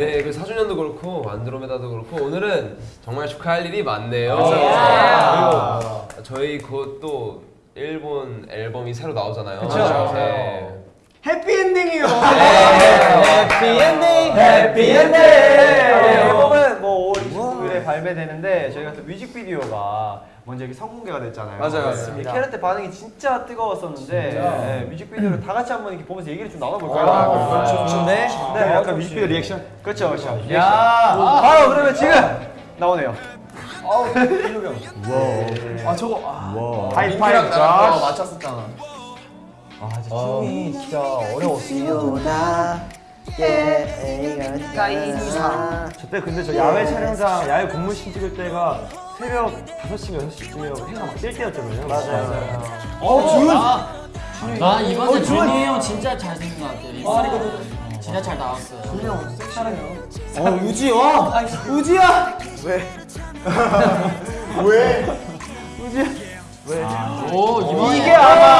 네, 그 4주년도 그렇고 안드로메다도 그렇고 오늘은 정말 축하할 일이 많네요. 아. 그리고 저희 곧 또 일본 앨범이 새로 나오잖아요. 그쵸. 네. 해피엔딩이요. 해피엔딩 해피엔딩. 발매되는데 저희가 또 뮤직비디오가 먼저 이렇게 선공개가 됐잖아요. 맞아요, 맞습니다. 캐럿 반응이 진짜 뜨거웠었는데 네, 뮤직비디오를 다 같이 한번 이렇게 보면서 얘기를 좀 나눠볼까요? 아, 그렇죠. 좋은데? 네, 약간 뮤직비디오 리액션. 그렇죠, 그렇죠. 야, 아, 바로 그러면 지금 나오네요. 아 저거 아, 하이파이브 어, 자. 맞췄었잖아. 아, 진짜 춤이 진짜 어려웠어 요. 저때 근데 저 야외 촬영장, 야외 공무신 찍을 때가 새벽 5시인가 6시쯤에 해가 막 뜰 때였잖아요. 맞아요. 어, 준! 나 이번에 준이 형 진짜 잘생긴 것 같아요. 입술이 진짜 잘 나왔어요. 어, 우지, 와! 우지야! 오 이번에 이게 아마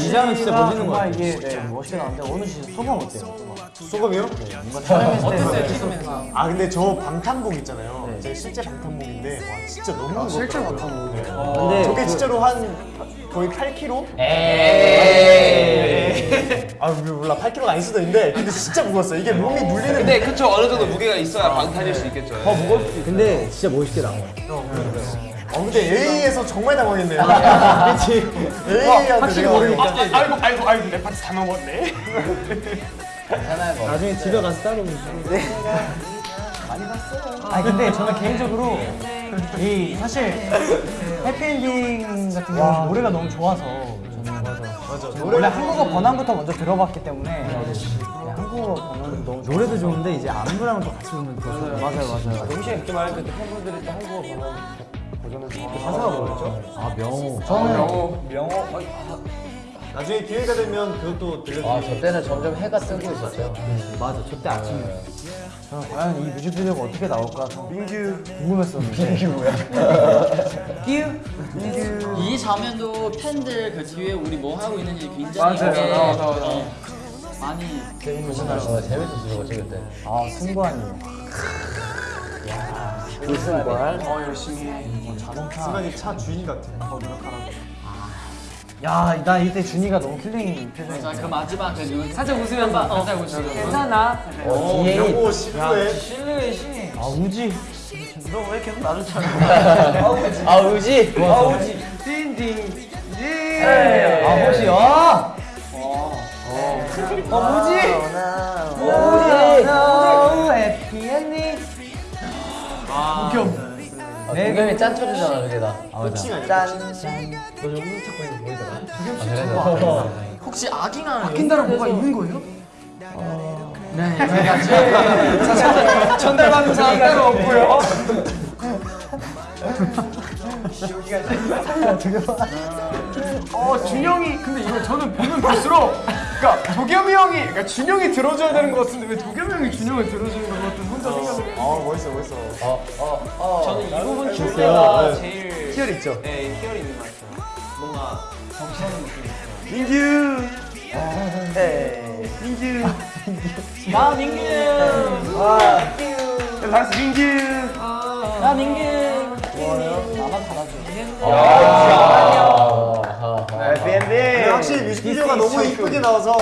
이 장은 진짜 멋있는 거 같아. 이게 네, 멋있게 나왔는데 오늘 진짜 소감 어때요? 소금이요? 어땠어요 찍으면서? 아 근데 저 방탄복 있잖아요. 제 실제 방탄복인데 와 진짜 너무 무겁다. 실제 방탄복. 근데 저게 진짜로 한 거의 8kg? 아 몰라 8kg가 아닐 수도 있는데 근데 진짜 무거웠어. 이게 몸이 물리는. 근데 그쵸 어느 정도 무게가 있어야 방탄일 수 있겠죠. 더 무겁. 근데 진짜 멋있게 나와. 어 근데 A에서 정말 당황했네요. 그렇지. A한테 내가 모르니까. 아이고 아이고 아이고 내 파트 다 넘었네. 나중에 집에 가서 따로 먹자. 아니 근데 저는 개인적으로 이 사실 해피엔딩 같은 경우는 노래가 너무 좋아서 저는 맞아 맞아 원래 한국어 번안부터 먼저 들어봤기 때문에 네, 한국어 번안도 너무 노래도 좋은데 이제 안무랑 또 같이 보면 더 좋아. 맞아요 맞아요 동시에 이렇게 말할 때 팬분들이 또 한국어 번역 버전을 가사가 뭐였죠? 아, 명호. 저는 명호 명호 나중에 기회가 되면 그것도 들려드릴게요. 아, 저 때는 점점 해가 뜨고 있었죠. 맞아, 저때 아침에. 저는 과연 이 뮤직비디오가 어떻게 나올까 민규 궁금했었는데 민규 뭐야? 끼우 민규 이 장면도 팬들 그 뒤에 우리 뭐 하고 있는지 굉장히 맞아요. 나와, 나와. 어, 많이 어, 재밌었어요, 찍을 때. 아 승관이 어 열심히 해. 순간이 차 주인 같아. 야나 이때 준이가 너무 킬링 자, 표정이었어 그 마지막 그 눈, 살짝 웃으면서 살짝 웃으면서 괜찮아 어, 명호 시부에 실루엣이 아 우지 너 왜 계속 나를 찾아? 아, 의지? 아 우지 아 혹시 아 어, 우지! 우지! 우 해피 엔딩 동경이 짠 쳐주잖아, 저게 다. 끝이 아니야. 혹시 악인가 바뀐다는 뭐가 있는 거예요? 네, 제가 전달받는 사람 따로 없고요. 어 준영이 근데 이거 저는 보면 볼수록 그러니까 도겸이 형이 그러니까 준영이 들어줘야 되는 것 같은데 왜 도겸이 형이 준영을 들어주는 것같 은 혼자 생각을 아 멋있어 멋있어. 저는 이 부분 줄 있어요. 때가 네. 제일 희열 있죠? 네, 희열이 있는 것 같아요. 뭔가 민규! 네 민규. 나 민규! 네, 잘했어 민규. 나 민규. 나만 달아줘. 해피엔딩 근데 확실히 뮤직비디오가 너무 이쁘게 나와서